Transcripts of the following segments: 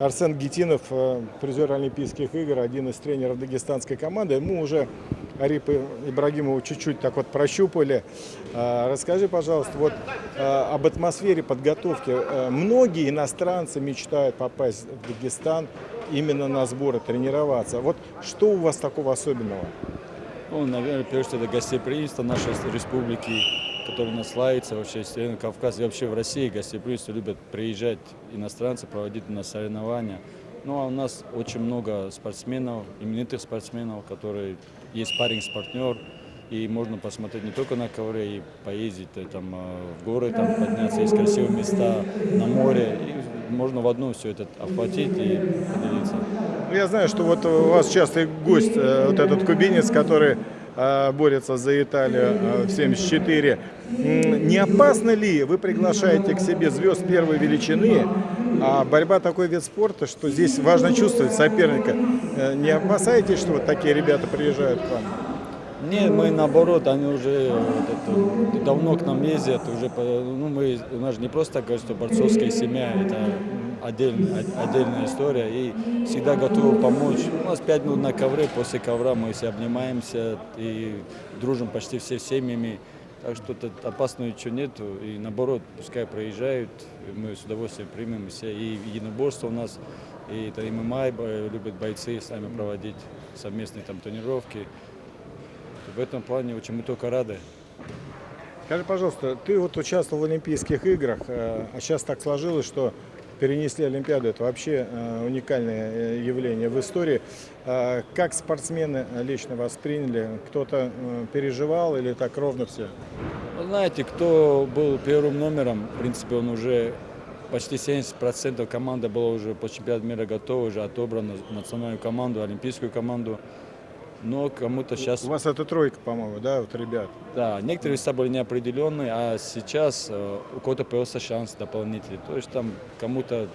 Арсен Гетинов, э, призер Олимпийских игр, один из тренеров дагестанской команды. Мы уже Арипа Ибрагимова чуть-чуть так вот прощупали. А, Расскажи, пожалуйста, вот э, об атмосфере подготовки. Э, Многие иностранцы мечтают попасть в Дагестан именно на сборы, тренироваться. Вот что у вас такого особенного? Ну, наверное, прежде всего, это гостеприимство нашей республики, нас славится вообще, Северный Кавказ и вообще в России гостеприимство любят приезжать иностранцы, проводить на соревнования. Ну, а у нас очень много спортсменов, именитых спортсменов, которые есть парень-партнер, и можно посмотреть не только на ковре, и поездить э, там, э, в горы, там, подняться, есть красивые места на море. И можно в одну все это охватить и поделиться. Ну, Я знаю, что вот у вас частый гость, э, вот этот кубинец, который борется за Италию э, в 74. М, Не опасно ли вы приглашаете к себе звезд первой величины, а борьба такой вид спорта, что здесь важно чувствовать соперника. Э, Не опасаетесь, что вот такие ребята приезжают к вам? Нет, мы наоборот, они уже вот это, давно к нам ездят, уже, ну, мы, у нас же не просто так что борцовская семья, это отдельная, отдельная история, и всегда готовы помочь. У нас пять минут на ковре, после ковра мы все обнимаемся и дружим почти все семьями, так что тут опасного ничего нету, и наоборот, пускай проезжают, мы с удовольствием примем все, и единоборство у нас, и это ММА любят бойцы с нами проводить совместные там тренировки. В этом плане очень мы только рады. Скажи, пожалуйста, ты вот участвовал в Олимпийских играх, э, а сейчас так сложилось, что перенесли Олимпиаду. Это вообще э, уникальное э, явление в истории. Э, Как спортсмены лично восприняли? Кто-то э, переживал или так ровно все? Вы знаете, кто был первым номером, в принципе, он уже почти 70% команды была уже по чемпионату мира готова, уже отобрана национальную команду, олимпийскую команду. Но кому-то сейчас, У вас это тройка, по-моему, да, вот ребят? да, некоторые веса были неопределенные, а сейчас э, у кого-то появился шанс дополнительный. То есть там кому-то,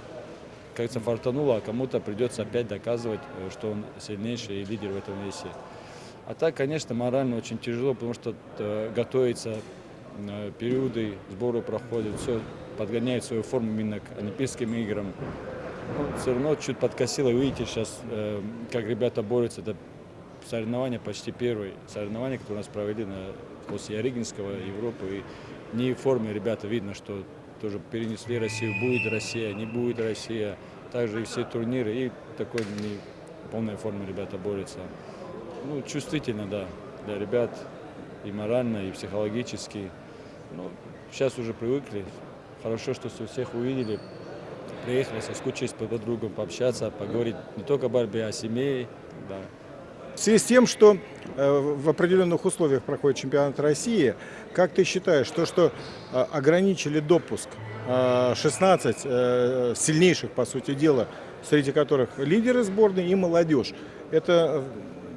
как говорится, фартануло, а кому-то придется опять доказывать, э, что он сильнейший и лидер в этом весе. А так, конечно, морально очень тяжело, потому что э, готовится, периоды сбора проходят, все подгоняет свою форму именно к Олимпийским играм. Ну, все равно чуть подкосило. Видите сейчас, как ребята борются. Это соревнования почти первые соревнования, которые у нас провели на, после Ярыгинского Европы. И не в форме ребята видно, что тоже перенесли Россию. Будет Россия, не будет Россия. Также и все турниры. И такой не полной форме ребята борются. Ну, чувствительно, да, для ребят и морально, и психологически. Ну, сейчас уже привыкли. Хорошо, что всех увидели, приехали, соскучились по друг другу, пообщаться, поговорить не только о борьбе, а о семье. Да. В связи с тем, что э, в определенных условиях проходит чемпионат России, как ты считаешь, то, что э, ограничили допуск э, 16 э, сильнейших, по сути дела, среди которых лидеры сборной и молодежь, это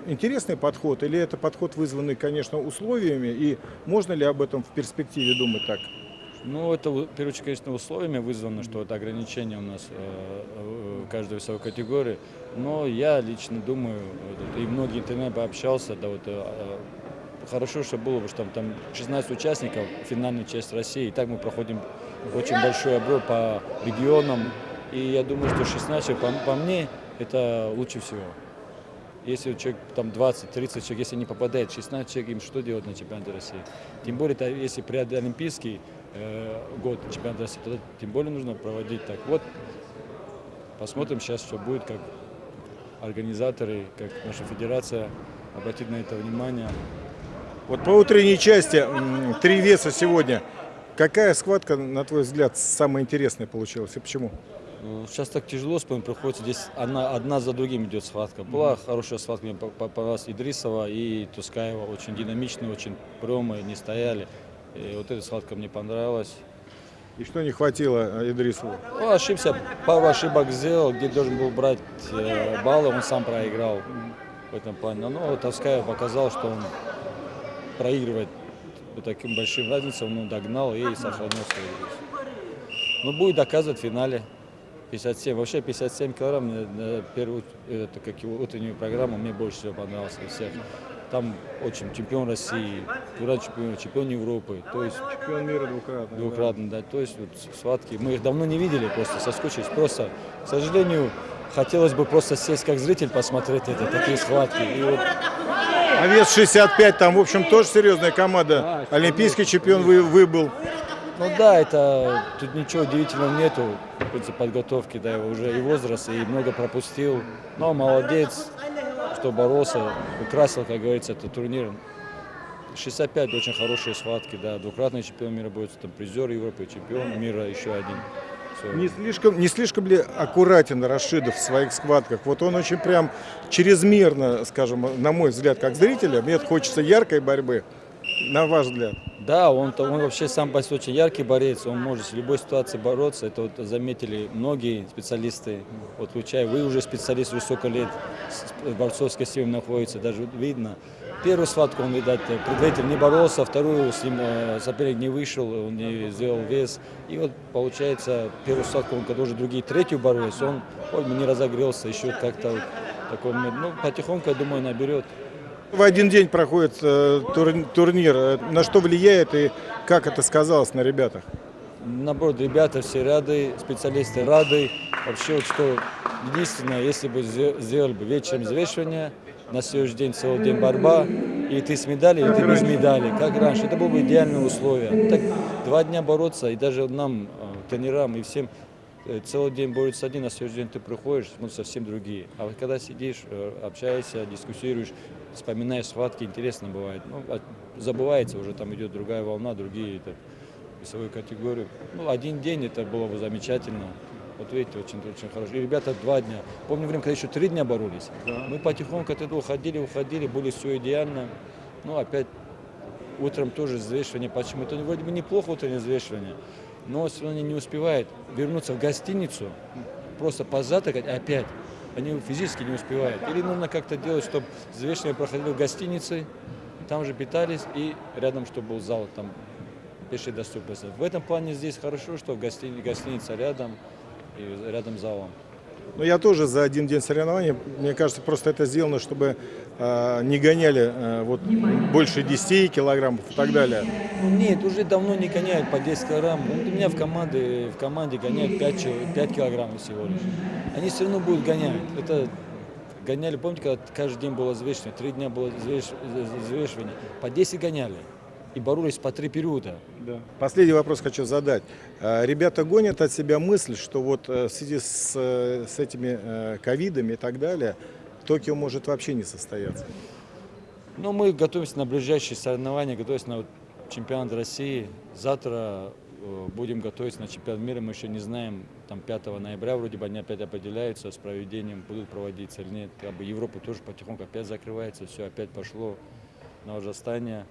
интересный подход или это подход, вызванный, конечно, условиями, и можно ли об этом в перспективе думать так? Ну, это, в первую очередь, конечно, условиями вызвано, что это ограничение у нас э, э, каждой весовой категории. Но я лично думаю, и многие интернет пообщался, да, вот, э, хорошо, что было бы, что там, там 16 участников, финальная часть России, и так мы проходим очень большой обзор по регионам, и я думаю, что 16, по, по мне, это лучше всего. Если человек там 20-30 человек, если не попадает 16 человек, им что делать на чемпионате России? Тем более, если при Олимпийский год чемпионата России, тогда тем более нужно проводить так. Вот посмотрим сейчас, что будет, как организаторы, как наша федерация обратит на это внимание. Вот по утренней части три веса сегодня. Какая схватка, на твой взгляд, самая интересная получилась и почему? Ну, Сейчас так тяжело вспомнить, приходится здесь одна, одна за другим идет схватка. Была хорошая схватка, мне по- попалась Идрисова и Тускаева, очень динамичные, очень премые, не стояли. И вот эта схватка мне понравилась. И что не хватило э, Идрисову? Ну, ошибся, пару ошибок сделал, где должен был брать э, баллы, он сам проиграл в этом плане. Но вот Тускаев показал, что он проигрывает вот таким большим разницей, он догнал и сохранил свою игру. Ну, будет доказывать в финале. 57. Вообще 57 килограмм, на первую, это, как его утреннюю программу, мне больше всего понравилось всех. Там очень чемпион России, двукратный чемпион, чемпион Европы. То есть Чемпион мира двукратный. двукратно, да. То есть вот схватки. Мы их давно не видели, просто соскучились. Просто, к сожалению, хотелось бы просто сесть как зритель, посмотреть это, такие схватки. И вот А вес 65, там, в общем, тоже серьезная команда. Да, Олимпийский чемпион вы, выбыл. Ну да, это тут ничего удивительного нету в принципе, подготовки, да, его уже и возраст, и много пропустил. Но молодец, что боролся, украсил, как говорится, этот турнир. 65 очень хорошие схватки, да, двукратный чемпион мира будет, там призер Европы, чемпион мира еще один. Не слишком, не слишком ли аккуратен Рашидов в своих схватках? Вот он очень прям чрезмерно, скажем, на мой взгляд, как зрителя, мне хочется яркой борьбы, на ваш взгляд. Да, он, он вообще сам по себе очень яркий борец, он может в любой ситуации бороться. Это вот заметили многие специалисты. Вот включая вы уже специалист высоких лет, с- с борцовской силой находится, даже видно. Первую схватку он, видать, предварительно не боролся, вторую с ним э, соперник не вышел, он не сделал вес. И вот получается, первую схватку он, когда уже другие третью боролись, он бы не разогрелся, еще как-то вот такой. Ну, потихоньку, я думаю, наберет. В один день проходит э, тур- турнир. Э, На что влияет и как это сказалось на ребятах? Наоборот, ребята все рады, специалисты рады. Вообще, вот что единственное, если бы сдел- сделали бы вечером взвешивание, на следующий день целый день борьба, и ты с медалью, и ты без медали, как раньше. Это было бы идеальное условие. Так два дня бороться, и даже нам, э, тренерам и всем, целый день борются один, на следующий день ты приходишь, ну, совсем другие. А вот когда сидишь, э, общаешься, дискуссируешь, вспоминаешь схватки, интересно бывает. Ну, а забывается, уже там идет другая волна, другие это, весовую категорию. Ну, один день это было бы замечательно. Вот видите, очень, очень хорошо. И ребята два дня. Помню время, когда еще три дня боролись. Мы потихоньку от этого уходили, уходили, были все идеально. Ну, опять утром тоже взвешивание. Почему? Это вроде бы неплохо утреннее взвешивание, но равно они не успевают вернуться в гостиницу, просто позавтракать опять. Они физически не успевают. Или нужно как-то делать, чтобы взвешивание проходило в гостинице, там же питались, и рядом, чтобы был зал, там пешей доступности. В этом плане здесь хорошо, что гостини- гостиница рядом, и рядом с залом. Ну, я тоже за один день соревнований, мне кажется, просто это сделано, чтобы э, не гоняли э, вот, больше 10 килограммов и так далее. Ну, Нет, уже давно не гоняют по 10 килограмм. Ну, У меня в команде, в команде гоняют 5, чел- 5 килограмм всего лишь. Они все равно будут гонять. Это гоняли, помните, когда каждый день было взвешивание, три дня было взвеш- взвешивание, по 10 гоняли. И боролись по три периода. Последний вопрос хочу задать. Э, Ребята гонят от себя мысль, что вот э, в связи с, э, с этими э, ковидами и так далее, Токио может вообще не состояться. Но мы готовимся на ближайшие соревнования, готовимся на чемпионат России. Завтра будем готовиться на чемпионат мира. Мы еще не знаем, там 5 ноября вроде бы они опять определяются с проведением, будут проводиться или нет. Как бы Европа тоже потихоньку опять закрывается, все опять пошло на ужастание.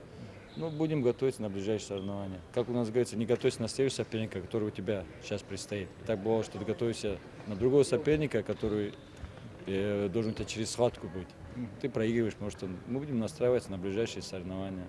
Ну, будем готовиться на ближайшие соревнования. Как у нас говорится, не готовься на следующего соперника, который у тебя сейчас предстоит. Так бывало, что ты готовишься на другого соперника, который э, должен у тебя через схватку быть. Ты проигрываешь, может, он- мы будем настраиваться на ближайшие соревнования.